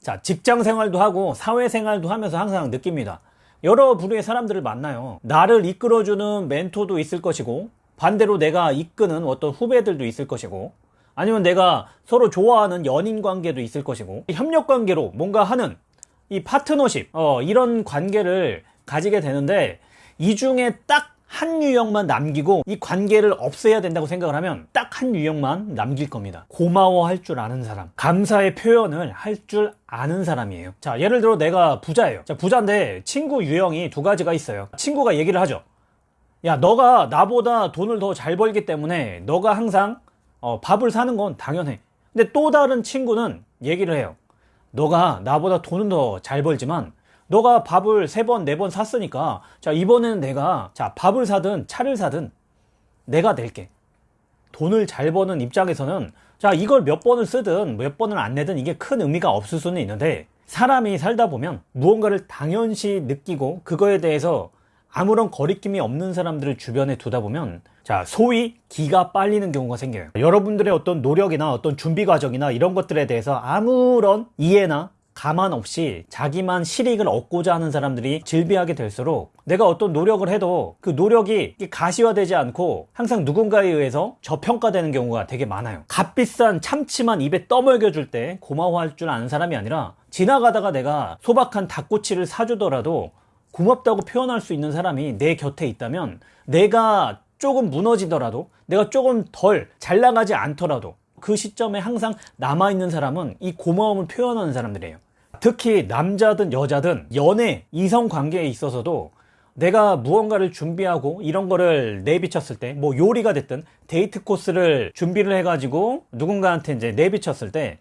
자, 직장 생활도 하고 사회 생활도 하면서 항상 느낍니다. 여러 부류의 사람들을 만나요. 나를 이끌어주는 멘토도 있을 것이고, 반대로 내가 이끄는 어떤 후배들도 있을 것이고, 아니면 내가 서로 좋아하는 연인 관계도 있을 것이고, 협력 관계로 뭔가 하는 이 파트너십, 어, 이런 관계를 가지게 되는데, 이 중에 딱 한 유형만 남기고 이 관계를 없애야 된다고 생각을 하면 딱 한 유형만 남길 겁니다. 고마워할 줄 아는 사람, 감사의 표현을 할 줄 아는 사람이에요. 자, 예를 들어 내가 부자예요. 자, 부자인데 친구 유형이 두 가지가 있어요. 친구가 얘기를 하죠. 야, 너가 나보다 돈을 더 잘 벌기 때문에 너가 항상 어, 밥을 사는 건 당연해. 근데 또 다른 친구는 얘기를 해요. 너가 나보다 돈은 더 잘 벌지만 너가 밥을 세 번, 네 번 샀으니까 자, 이번에는 내가 자, 밥을 사든 차를 사든 내가 낼게. 돈을 잘 버는 입장에서는 자, 이걸 몇 번을 쓰든 몇 번을 안 내든 이게 큰 의미가 없을 수는 있는데 사람이 살다 보면 무언가를 당연시 느끼고 그거에 대해서 아무런 거리낌이 없는 사람들을 주변에 두다 보면 자 소위 기가 빨리는 경우가 생겨요 여러분들의 어떤 노력이나 어떤 준비 과정이나 이런 것들에 대해서 아무런 이해나 가만 없이 자기만 실익을 얻고자 하는 사람들이 질비하게 될수록 내가 어떤 노력을 해도 그 노력이 가시화되지 않고 항상 누군가에 의해서 저평가되는 경우가 되게 많아요. 값비싼 참치만 입에 떠먹여 줄 때 고마워할 줄 아는 사람이 아니라 지나가다가 내가 소박한 닭꼬치를 사주더라도 고맙다고 표현할 수 있는 사람이 내 곁에 있다면 내가 조금 무너지더라도 내가 조금 덜 잘 나가지 않더라도 그 시점에 항상 남아있는 사람은 이 고마움을 표현하는 사람들이에요 특히 남자든 여자든 연애 이성 관계에 있어서도 내가 무언가를 준비하고 이런 거를 내비쳤을 때 뭐 요리가 됐든 데이트 코스를 준비를 해가지고 누군가한테 이제 내비쳤을 때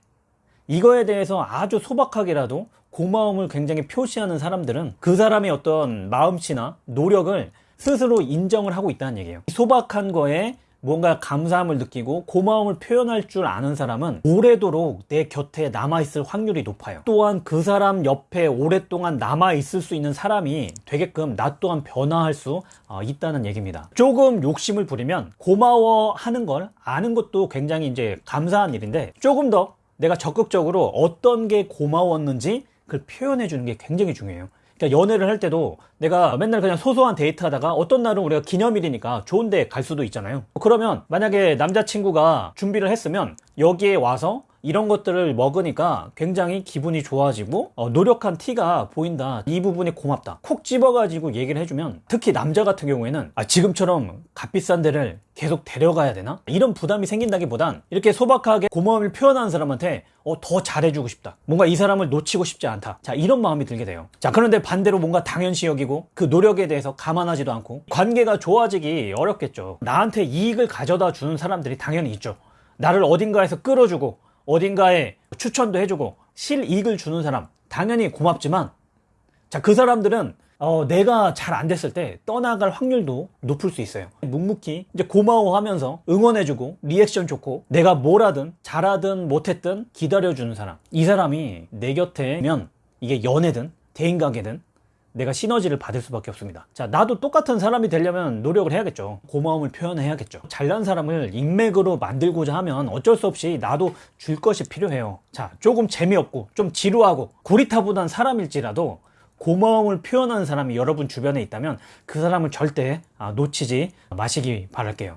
이거에 대해서 아주 소박하게라도 고마움을 굉장히 표시하는 사람들은 그 사람의 어떤 마음씨나 노력을 스스로 인정을 하고 있다는 얘기예요. 소박한 거에 뭔가 감사함을 느끼고 고마움을 표현할 줄 아는 사람은 오래도록 내 곁에 남아있을 확률이 높아요. 또한 그 사람 옆에 오랫동안 남아있을 수 있는 사람이 되게끔 나 또한 변화할 수 어, 있다는 얘기입니다. 조금 욕심을 부리면 고마워하는 걸 아는 것도 굉장히 이제 감사한 일인데 조금 더 내가 적극적으로 어떤 게 고마웠는지 그걸 표현해 주는 게 굉장히 중요해요. 그러니까 연애를 할 때도 내가 맨날 그냥 소소한 데이트 하다가 어떤 날은 우리가 기념일이니까 좋은 데 갈 수도 있잖아요. 그러면 만약에 남자친구가 준비를 했으면 여기에 와서 이런 것들을 먹으니까 굉장히 기분이 좋아지고 어, 노력한 티가 보인다. 이 부분이 고맙다. 콕 집어가지고 얘기를 해주면 특히 남자 같은 경우에는 아, 지금처럼 값비싼 데를 계속 데려가야 되나? 이런 부담이 생긴다기보단 이렇게 소박하게 고마움을 표현하는 사람한테 어, 더 잘해주고 싶다. 뭔가 이 사람을 놓치고 싶지 않다. 자 이런 마음이 들게 돼요. 자 그런데 반대로 뭔가 당연시 여기고 그 노력에 대해서 감안하지도 않고 관계가 좋아지기 어렵겠죠. 나한테 이익을 가져다 주는 사람들이 당연히 있죠. 나를 어딘가에서 끌어주고 어딘가에 추천도 해주고 실이익을 주는 사람 당연히 고맙지만 자 그 사람들은 어, 내가 잘 안 됐을 때 떠나갈 확률도 높을 수 있어요. 묵묵히 이제 고마워하면서 응원해주고 리액션 좋고 내가 뭘 하든 잘하든 못했든 기다려주는 사람. 이 사람이 내 곁에면 이게 연애든 대인관계든 내가 시너지를 받을 수밖에 없습니다. 자 나도 똑같은 사람이 되려면 노력을 해야겠죠. 고마움을 표현해야겠죠. 잘난 사람을 인맥으로 만들고자 하면 어쩔 수 없이 나도 줄 것이 필요해요. 자 조금 재미없고 좀 지루하고 구리타분한 사람일지라도 고마움을 표현하는 사람이 여러분 주변에 있다면 그 사람을 절대 아, 놓치지 마시기 바랄게요